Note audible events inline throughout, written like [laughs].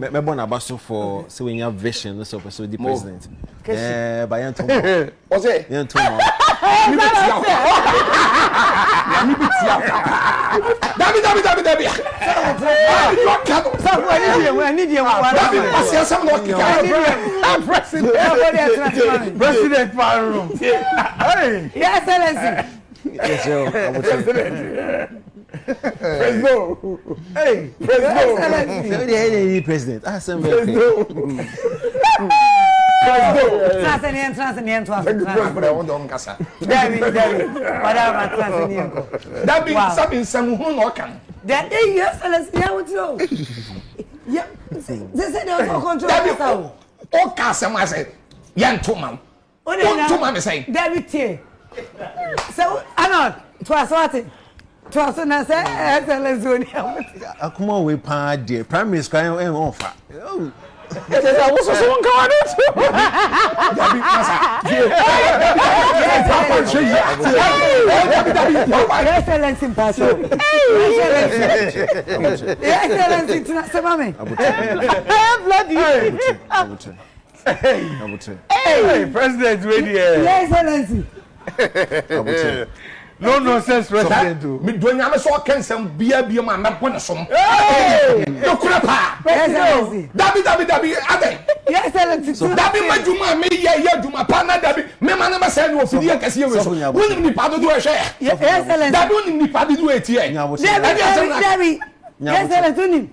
Me mɛbɔ n'aba so for so we have vision no sɛ ɔpɛ sɛ ɔdi president Eh, by yɛn to mɔ ɔsɛ yɛn to mɔ ɛɛ bi tia o yanni bi tia o dabi dabi dabi dabi sabu ɛni diɛ mu ɛni diɛ mu wa dabi pasi asam na ɔkika ɛni diɛ mu president ɛɛ president paaro ɛɛ Yes, excellence. yes sir. President. Hey, President. President. Ah, send me. President. Transe ni en, transe ni en, transe ni en. Abre ondo nkasa. Dabi, dabi. Wada ma transe ni en ko. Dabi, sabi nsem hu na okan. Dabi, yes, let's hear what you. Yeah. They said they were control. Dabi, o ka sem ase. Yan to mam. O to mam say. Dabi tie. So, anon, to aswate to aso na sɛ excellence wɔ ni a. akuma wo paa deɛ primary school ayɛ ɛn wɔn fa. ɛsɛ sɛ awoso so nka wa ne ti. dabi masa ye papa nse yi a dabi dabi. excellence mpa so excellence excellence tena se ma mi. bloody. Hey, President, wait here. Your Excellency no nonsense president o. mi do nyame sọ kẹnsẹm bia bia mu a mẹ bọ no sọm. ne kura paa. dabi dabi dabi adẹ. dabi ma juma mi yẹ yẹ juma pa na dabi me. ma ne ma sẹ ni o fili yẹ kẹsi yẹ wẹ so wọn ni nipa dodo ẹ hwẹ. dabi wọn ni nipa dodo ẹ tiẹ. dabi dabi dabi excellent onim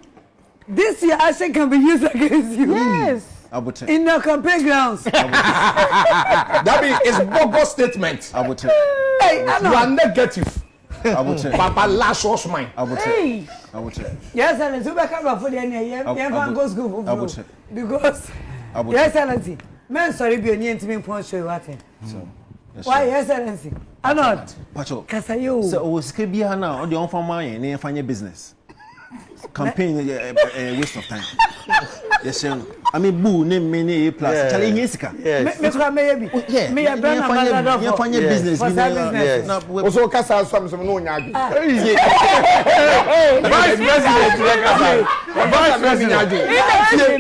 this year action can be used against you. Hmm. yes. Abute. In the campaign grounds. [laughs] Dabi is bogus statement. Abute. You are negative. Papa lash us mine. Hey. Yes, and it's over camera for the end. You have go school for Because, Yes, Excellency. Men, sorry, be a new to point show you what. Hmm. Why, Yes, Excellency. not. Pacho. Kasayo. So, we skip here now on the on farm and find your business. [laughs] Campaign, a eh, eh, eh, waste of time. [laughs] Yes. no ami bu ne mi ne a plus kyale nye sika. mi kura mi ye bi mi yɛ bɛn na ma da dɔ fɔ yɛ fɔ n ye business bi na yɛ o so kasa sɔmisɔmi n'o nya ju. vice president yɛ kasa vice president nya ju.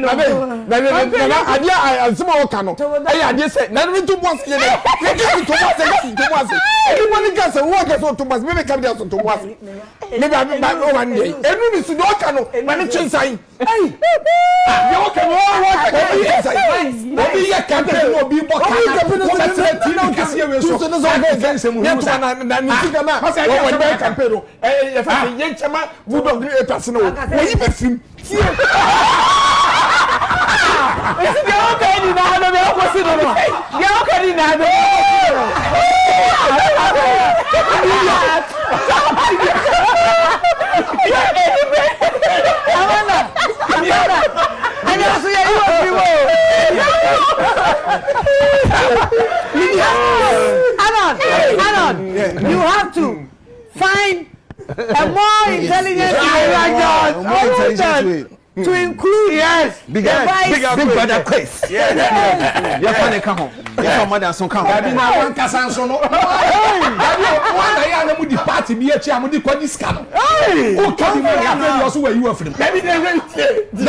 bɛbɛ bɛbɛ bɛbɛ adiɛ asoma o kan no ɛyɛ adiɛ sɛ nanu tu bɔ se yɛ dɛ ne ti fi tu bɔ se ka fi tu bɔ se ɛdi bɔ ni gasa wo gasa o tu bɔ se mi mi ka mi de so tu hey, se mi ba mi ba o wa ni yɛ enu ni sudu o kan no ma ni kye nsa yi wo kẹmẹ wọn wọn kẹmẹ obi yẹ kẹmẹ obi yẹ kẹmẹ obi bọ kẹmẹ wọn bẹ tẹrẹ tí náà kẹsí ẹwẹ so wọn bẹ fẹn sẹmu yẹn tó na na ní ti dama wọn wọn bẹ kẹmẹ do ẹ yẹ fẹ fẹ yẹn kyẹmẹ wood of the earth sinna wo wọn yí bẹ fim tiẹ. esi deɛ ɔkɛ ni na adɔ deɛ ɔkɔ si no no deɛ ɔkɛ ni na adɔ. Hang on, hang on. you have to find a more intelligent way to include yes bigger bigger big brother quiz yes your father come home yes your mother son come home dabi na wan kasa nso no dabi wan na ya na mu di party bi echi amu di kwadi sika no o ka di mo ya fe yo so where you are from dabi dey wait